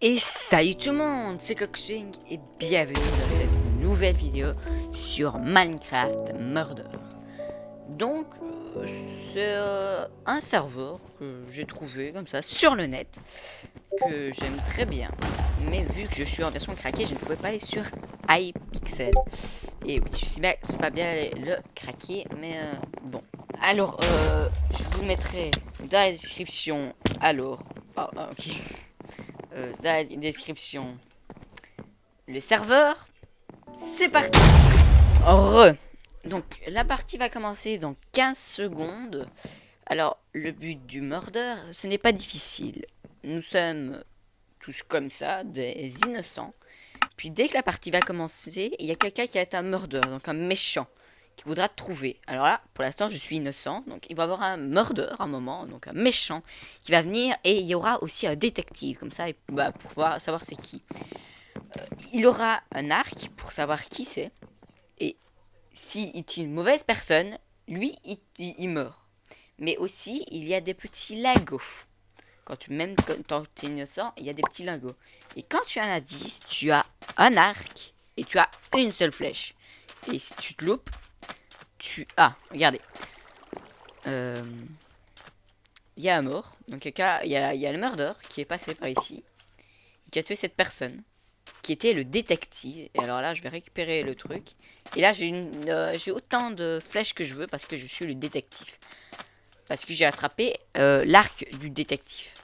Et salut tout le monde, c'est Coxwing et bienvenue dans cette nouvelle vidéo sur Minecraft Murder. Donc, euh, c'est euh, un serveur que j'ai trouvé comme ça sur le net, que j'aime très bien. Mais vu que je suis en version craquée, je ne pouvais pas aller sur iPixel. Et oui, je bien c'est pas bien le craquer, mais euh, bon. Alors, euh, je vous mettrai dans la description, alors, ah, ok, Euh, dans la description, le serveur. C'est parti Re Donc, la partie va commencer dans 15 secondes. Alors, le but du murder, ce n'est pas difficile. Nous sommes tous comme ça, des innocents. Puis dès que la partie va commencer, il y a quelqu'un qui a été un murder, donc un méchant, qui voudra te trouver. Alors là, pour l'instant, je suis innocent, donc il va y avoir un murder à un moment, donc un méchant, qui va venir, et il y aura aussi un détective, comme ça, bah, pour pouvoir savoir c'est qui. Euh, il aura un arc pour savoir qui c'est, et s'il est une mauvaise personne, lui, il, il- il meurt. Mais aussi, il y a des petits lagos. Quand tu, même quand tu es innocent, il y a des petits lingots. Et quand tu en as 10, tu as un arc et tu as une seule flèche. Et si tu te loupes, tu as. regardez. Euh, Il y a un mort. Donc il y a, le murder qui est passé par ici. Et qui a tué cette personne. Qui était le détective. Et alors là, je vais récupérer le truc. Et là, j'ai euh, autant de flèches que je veux parce que je suis le détective. Parce que j'ai attrapé euh, l'arc du détective.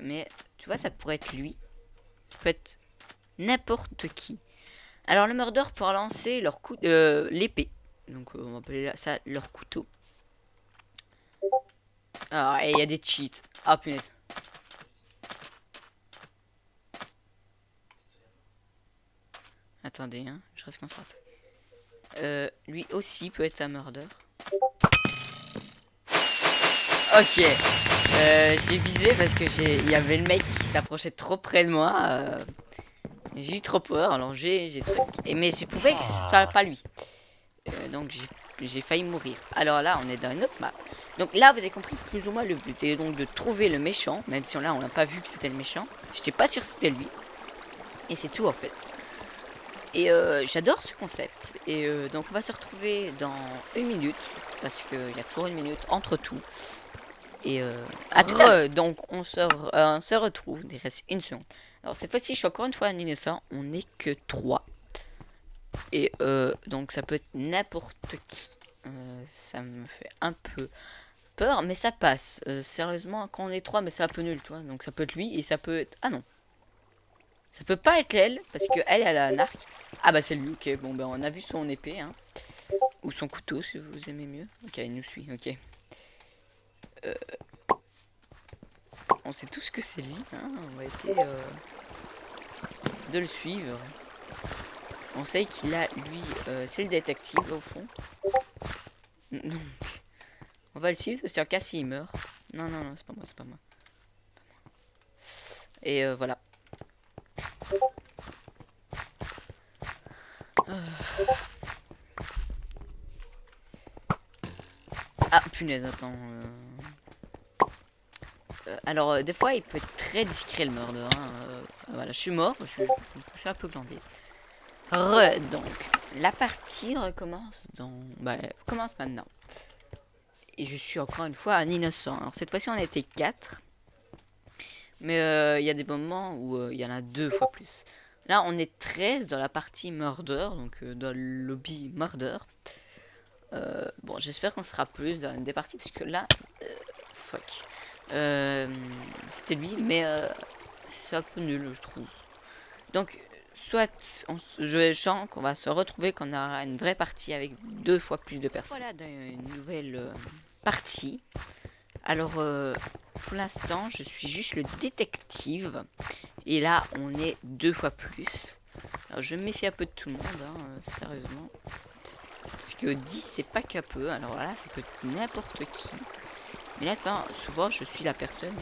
Mais tu vois, ça pourrait être lui. Ça peut être n'importe qui. Alors le murder pour lancer leur coup, euh, l'épée. Donc euh, on va appeler ça leur couteau. Ah, et il y a des cheats. Ah punaise. Attendez, hein, je reste concentré. Euh, lui aussi peut être un murder. Ok. Euh, j'ai visé parce que il y avait le mec qui s'approchait trop près de moi. euh, j'ai eu trop peur, alors j'ai, truc. Et mais je pouvais que ce soit pas lui. Euh, donc j'ai, failli mourir. Alors là, on est dans une autre map. Donc là, vous avez compris plus ou moins le but. C'est donc de trouver le méchant, même si on, là, on n'a pas vu que c'était le méchant. J'étais pas sûr que c'était lui. Et c'est tout en fait. Et j'adore ce concept. Et donc on va se retrouver dans une minute. Parce qu'il y a toujours une minute entre tout. Et euh, à tout à l'heure. donc on se, re- euh, on se retrouve. Il reste une seconde. Alors cette fois-ci, je suis encore une fois un innocent. On n'est que trois. Et euh, donc ça peut être n'importe qui. Euh, ça me fait un peu peur, mais ça passe. Euh, sérieusement, quand on est trois, mais c'est un peu nul, toi. Donc ça peut être lui et ça peut être. Ah non. Ça peut pas être elle, parce que elle, elle a un arc. Ah bah c'est lui, ok. Bon ben on a vu son épée, hein. Ou son couteau, si vous aimez mieux. Ok, il nous suit, ok. Euh, On sait tous que c'est lui, hein. On va essayer euh, de le suivre. On sait qu'il a, lui, euh, c'est le détective au fond. Donc, on va le suivre, c'est sûr qu'à s'il meurt. Non, non, non, c'est pas moi, c'est pas moi. Et voilà. Ah, punaise, attends. Alors, euh, des fois, il peut être très discret le murder. hein, euh, voilà, je suis mort, je suis, un peu glandé. Re, donc, la partie recommence dans... Bah, commence maintenant. Et je suis encore une fois un innocent. Alors, cette fois-ci, on était 4. Mais euh, il y a des moments où il y en a deux fois plus. Là, on est 13 dans la partie murder, donc dans le lobby murder. Bon, j'espère qu'on sera plus dans une des parties, parce là, fuck. Euh, C'était lui, mais euh, c'est un peu nul, je trouve. Donc, soit on, je sens qu'on va se retrouver, qu'on aura une vraie partie avec deux fois plus de personnes. Voilà, une nouvelle euh, partie. Alors, pour l'instant, je suis juste le détective. Et là, on est deux fois plus. Alors, je me méfie un peu de tout le monde, hein, sérieusement. Parce que 10, c'est pas qu'un peu. Alors là, ça peut être n'importe qui. Mais là, souvent, je suis la personne.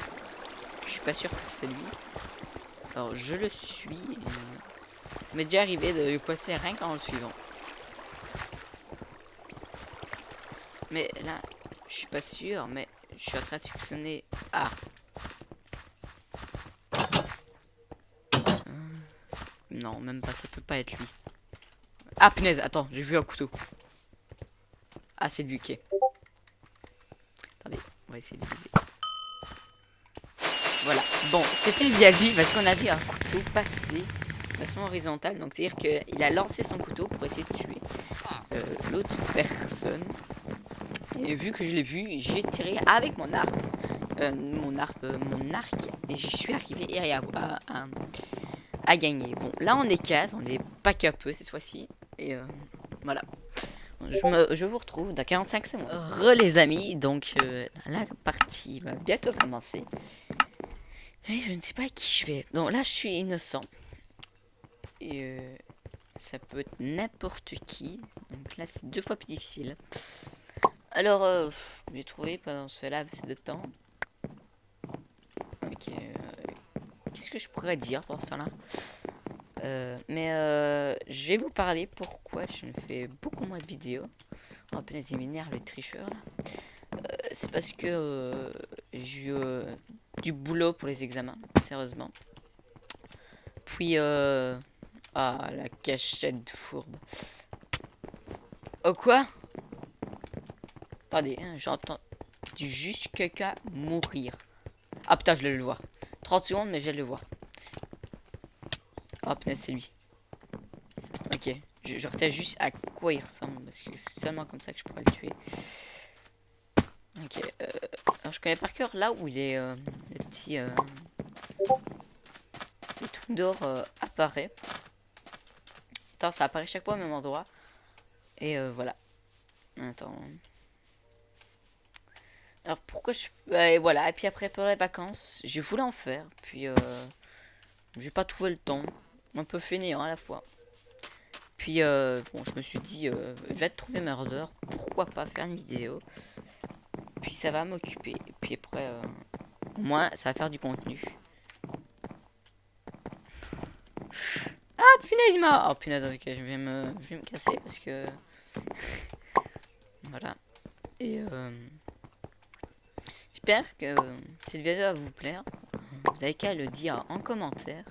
Je suis pas sûr que c'est lui. Alors, je le suis. et, m'est déjà arrivé de passer rien qu'en le suivant. Mais là, je suis pas sûr, mais je suis en train de soupçonner... Ah Non, même pas, ça peut pas être lui. Ah, punaise, attends, j'ai vu un couteau. Ah, c'est lui qui est. Essayer de viser. Voilà, bon, c'était bien lui parce qu'on a vu un couteau passer de façon horizontale. Donc, c'est-à-dire qu'il a lancé son couteau pour essayer de tuer euh, l'autre personne. Et vu que je l'ai vu, j'ai tiré avec mon arc. Euh, mon arc, euh, mon arc, et j'y suis arrivé et à, à, à gagner. Bon, là on est 4, on est pas peu cette fois-ci. Et euh. Je, vous retrouve dans 45 secondes. Re les amis, donc euh, la partie va bientôt commencer. Je ne sais pas à qui je vais. Donc là je suis innocent. Et euh, ça peut être n'importe qui. Donc là c'est deux fois plus difficile. Alors euh, j'ai trouvé pendant ce laps de temps. Ok. Qu'est-ce que je pourrais dire pour ce temps-là euh, mais euh, je vais vous parler pourquoi je ne fais beaucoup moins de vidéos. Oh punaise, il m'énerve le tricheur là. Euh, c'est parce que j'ai du boulot pour les examens, sérieusement. Puis, ah, la cachette fourbe. Oh quoi? Attendez, hein, j'entends juste quelqu'un mourir. Ah putain, je vais le voir. 30 secondes, mais je vais le voir. Oh punaise, c'est lui. Ok, je, je juste à quoi il ressemble, parce que c'est seulement comme ça que je pourrais le tuer. Ok, euh, alors je connais par cœur là où il est, euh, les petits... Euh, les trucs d'or euh, apparaît. Attends, ça apparaît chaque fois au même endroit. Et voilà. Attends. Alors pourquoi je... Et voilà, et puis après pour les vacances, j'ai voulu en faire, puis j'ai pas trouvé le temps un peu fainéant à la fois. Puis, euh, bon, je me suis dit, euh, je vais trouver murder, pourquoi pas faire une vidéo? Puis ça va m'occuper. Puis après, euh, au moins, ça va faire du contenu. Ah, punaise, ma... Oh, punaise, ok, je vais me, je vais me casser parce que... voilà. Et, euh... J'espère que cette vidéo va vous plaire. Vous avez qu'à le dire en commentaire.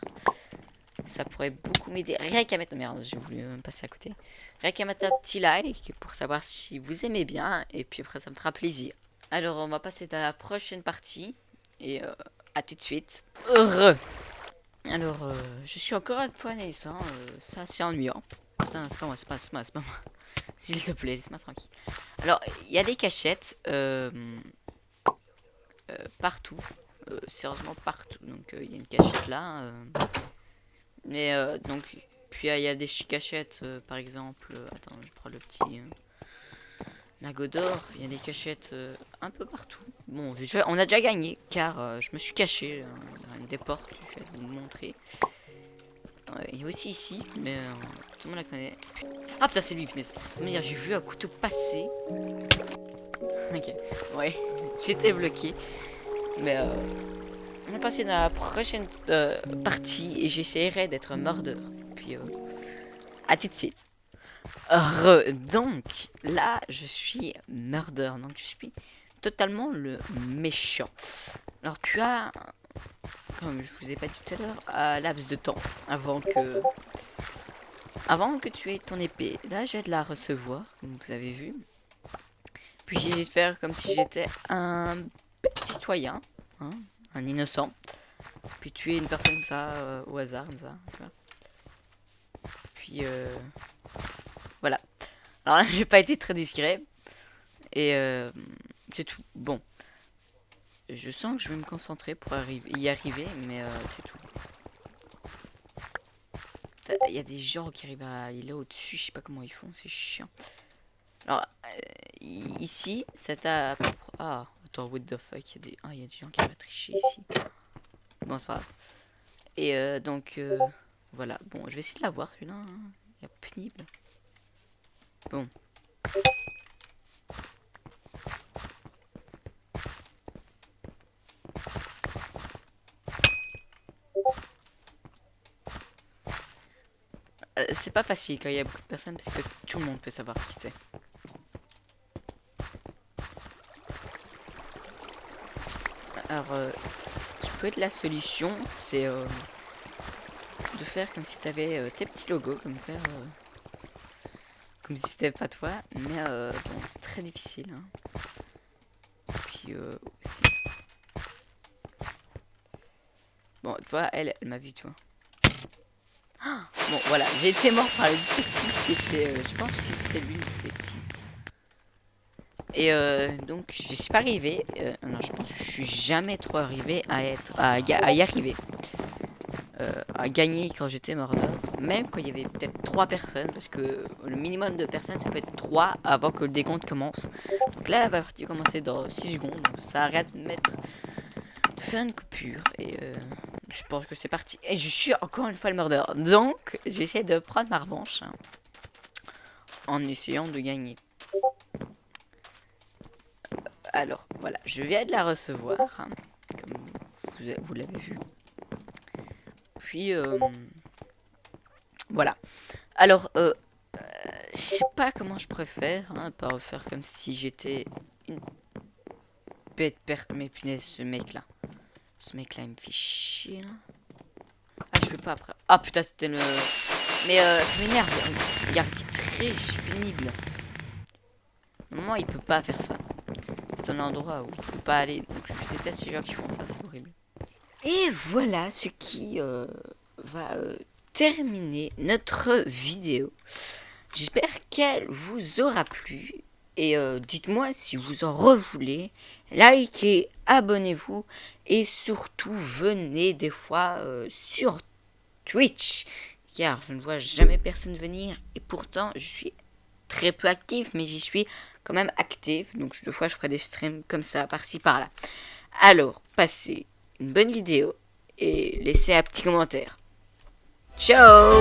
Ça pourrait beaucoup m'aider. Rien qu'à mettre... Merde, j'ai voulu passer à côté. Rien qu'à mettre un petit like pour savoir si vous aimez bien. Et puis après, ça me fera plaisir. Alors, on va passer à la prochaine partie. Et euh, à tout de suite. Heureux. Alors, euh, je suis encore une fois naissant. Ça, c'est ennuyant. Non, c'est pas moi, c'est pas, moi, c'est pas moi. S'il te plaît, laisse-moi tranquille. Alors, il y a des cachettes. Euh, euh, partout. Sérieusement partout. Donc, il y a une cachette là. Mais euh, donc, puis il y a des cachettes, euh, par exemple. Euh, attends, je prends le petit lago d'or. Il y a des cachettes un peu partout. Bon, on a déjà gagné car je me suis caché dans une des portes. Je vais vous montrer. il y a aussi ici, mais tout le monde la connaît. Ah putain, c'est lui, punaise. J'ai vu un couteau passer. Ok, ouais, j'étais bloqué. Mais euh, on va passer dans la prochaine euh, partie et j'essaierai d'être mordeur. Puis, euh, à tout de suite. Re donc, là, je suis mordeur. Donc, je suis totalement le méchant. Alors, tu as, comme je vous ai pas dit tout à l'heure, un laps de temps avant que... Avant que tu aies ton épée. Là, j'ai de la recevoir, comme vous avez vu. Puis, j'ai de faire comme si j'étais un petit citoyen. Hein un innocent. Puis tuer une personne comme ça, euh, au hasard, comme ça. Puis, euh, voilà. Alors là, j'ai pas été très discret. Et euh, c'est tout. Bon. Je sens que je vais me concentrer pour arriver, y arriver, mais c'est tout. Il y a des gens qui arrivent à... Il est au-dessus, je sais pas comment ils font, c'est chiant. Alors, ici, c'est à... Ah, Attends, what the fuck, il y, a des... Ah, gens qui vont tricher ici. Bon, c'est pas grave. Et euh, donc, euh, voilà. Bon, je vais essayer de la voir, celui-là. Hein. Pénible. Bon. Euh, c'est pas facile quand il y a beaucoup de personnes parce que tout le monde peut savoir qui c'est. Alors, euh, ce qui peut être la solution, c'est euh, de faire comme si tu avais tes petits logos, comme faire comme si c'était pas toi, mais bon, c'est très difficile. Hein. Puis. Bon, tu vois, elle, elle m'a vu, tu vois. Bon, voilà, j'ai été mort par le détective qui était... Euh, je pense que c'était lui, détective. Et euh, donc, je suis pas arrivé. Euh, non, je pense que je suis jamais trop arrivé à être à, y arriver. à gagner quand j'étais mort Même quand il y avait peut-être trois personnes. Parce que le minimum de personnes, ça peut être trois avant que le décompte commence. Donc là, la partie commencer dans 6 secondes. Donc ça arrête de mettre... De faire une coupure. Et je pense que c'est parti. Et je suis encore une fois le mordeur. Donc, j'essaie de prendre ma revanche. Hein, en essayant de gagner. Alors, voilà. Je viens de la recevoir. Hein, comme vous, l'avez vu. Puis, euh, voilà. Alors, euh, euh, je sais pas comment je préfère. Hein, pas faire comme si j'étais une bête perte. Mais punaise, ce mec-là. Ce mec là il me fait chier là. Ah je peux pas après. Ah putain c'était le. Mais euh, ça m'énerve. Il triche, pénible. Normalement il peut pas faire ça. Un endroit où il peut pas aller. Donc je déteste les gens qui font ça, c'est horrible. Et voilà ce qui euh, va euh, terminer notre vidéo. J'espère qu'elle vous aura plu. Et euh, dites-moi si vous en revoulez. Likez, abonnez-vous. Et surtout, venez des fois sur Twitch. Car je ne vois jamais personne venir. Et pourtant, je suis très peu actif. Mais j'y suis quand même actif. Donc, des fois, je ferai des streams comme ça, par-ci, par-là. Alors, passez une bonne vidéo. Et laissez un petit commentaire. Ciao